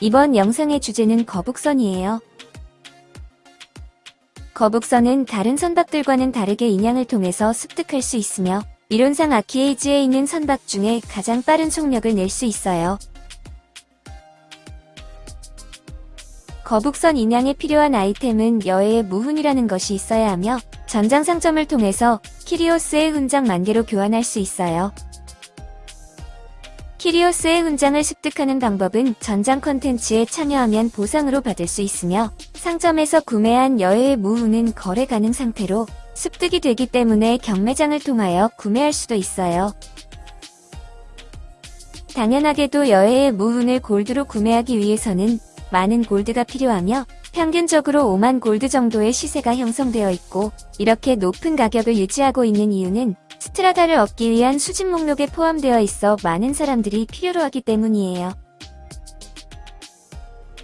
이번 영상의 주제는 거북선이에요. 거북선은 다른 선박들과는 다르게 인양을 통해서 습득할 수 있으며 이론상 아키에이지에 있는 선박 중에 가장 빠른 속력을 낼 수 있어요. 거북선 인양에 필요한 아이템은 여해의 무훈이라는 것이 있어야 하며 전장 상점을 통해서 키리오스의 훈장 만개로 교환할 수 있어요. 키리오스의 훈장을 습득하는 방법은 전장 컨텐츠에 참여하면 보상으로 받을 수 있으며 상점에서 구매한 여해의 무훈은 거래 가능 상태로 습득이 되기 때문에 경매장을 통하여 구매할 수도 있어요. 당연하게도 여해의 무훈을 골드로 구매하기 위해서는 많은 골드가 필요하며 평균적으로 5만 골드 정도의 시세가 형성되어 있고 이렇게 높은 가격을 유지하고 있는 이유는 스트라다를 얻기 위한 수집 목록에 포함되어 있어 많은 사람들이 필요로 하기 때문이에요.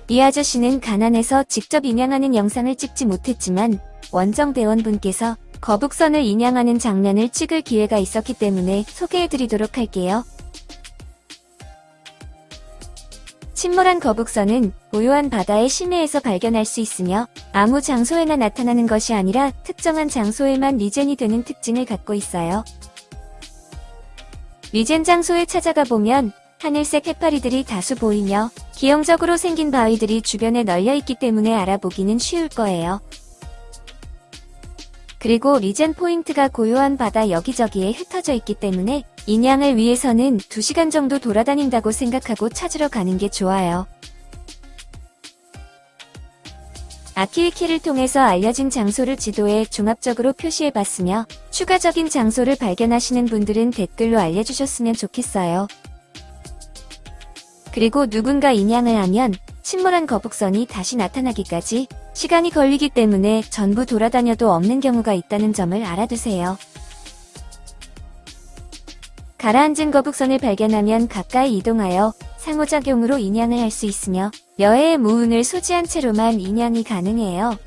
이 아저씨는 가난해서 직접 인양하는 영상을 찍지 못했지만 원정 대원분께서 거북선을 인양하는 장면을 찍을 기회가 있었기 때문에 소개해드리도록 할게요. 침몰한 거북선은 고요한 바다의 심해에서 발견할 수 있으며 아무 장소에나 나타나는 것이 아니라 특정한 장소에만 regen이 되는 특징을 갖고 있어요. regen 장소에 찾아가 보면 하늘색 해파리들이 다수 보이며 기형적으로 생긴 바위들이 주변에 널려 있기 때문에 알아보기는 쉬울 거예요. 그리고 리젠 포인트가 고요한 바다 여기저기에 흩어져 있기 때문에 인양을 위해서는 2시간 정도 돌아다닌다고 생각하고 찾으러 가는 게 좋아요. 아키위키를 통해서 알려진 장소를 지도에 종합적으로 표시해봤으며 추가적인 장소를 발견하시는 분들은 댓글로 알려주셨으면 좋겠어요. 그리고 누군가 인양을 하면 침몰한 거북선이 다시 나타나기까지 시간이 걸리기 때문에 전부 돌아다녀도 없는 경우가 있다는 점을 알아두세요. 가라앉은 거북선을 발견하면 가까이 이동하여 상호작용으로 인양을 할 수 있으며 여해의 무운을 소지한 채로만 인양이 가능해요.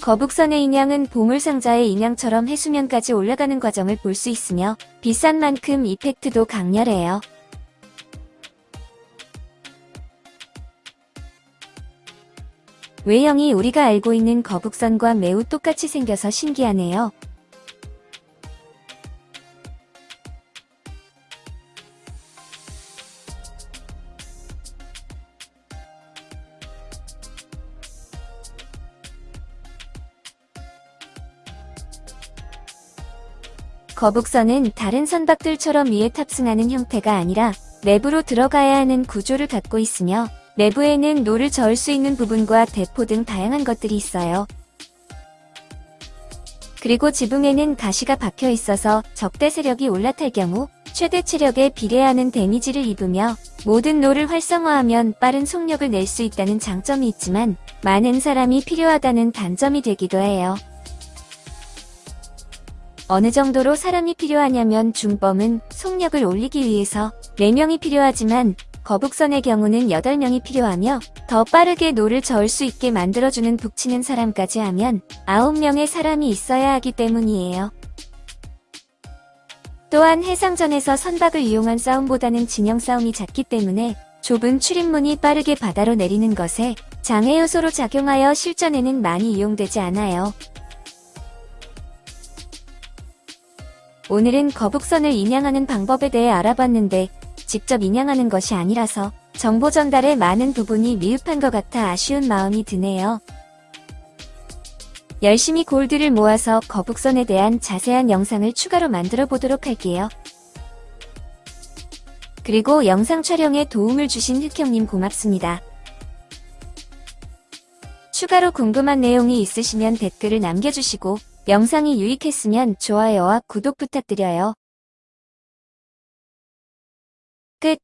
거북선의 인양은 보물상자의 인양처럼 해수면까지 올라가는 과정을 볼 수 있으며 비싼 만큼 이펙트도 강렬해요. 외형이 우리가 알고 있는 거북선과 매우 똑같이 생겨서 신기하네요. 거북선은 다른 선박들처럼 위에 탑승하는 형태가 아니라 내부로 들어가야 하는 구조를 갖고 있으며 내부에는 노를 저을 수 있는 부분과 대포 등 다양한 것들이 있어요. 그리고 지붕에는 가시가 박혀 있어서 적대 세력이 올라탈 경우 최대 체력에 비례하는 데미지를 입으며 모든 노를 활성화하면 빠른 속력을 낼 수 있다는 장점이 있지만 많은 사람이 필요하다는 단점이 되기도 해요. 어느 정도로 사람이 필요하냐면 중범은 속력을 올리기 위해서 4명이 필요하지만 거북선의 경우는 8명이 필요하며 더 빠르게 노를 저을 수 있게 만들어주는 북치는 사람까지 하면 9명의 사람이 있어야 하기 때문이에요. 또한 해상전에서 선박을 이용한 싸움보다는 진영 싸움이 잦기 때문에 좁은 출입문이 빠르게 바다로 내리는 것에 장애 요소로 작용하여 실전에는 많이 이용되지 않아요. 오늘은 거북선을 인양하는 방법에 대해 알아봤는데 직접 인양하는 것이 아니라서 정보 전달에 많은 부분이 미흡한 것 같아 아쉬운 마음이 드네요. 열심히 골드를 모아서 거북선에 대한 자세한 영상을 추가로 만들어 보도록 할게요. 그리고 영상 촬영에 도움을 주신 흑형님 고맙습니다. 추가로 궁금한 내용이 있으시면 댓글을 남겨주시고 영상이 유익했으면 좋아요와 구독 부탁드려요. 끝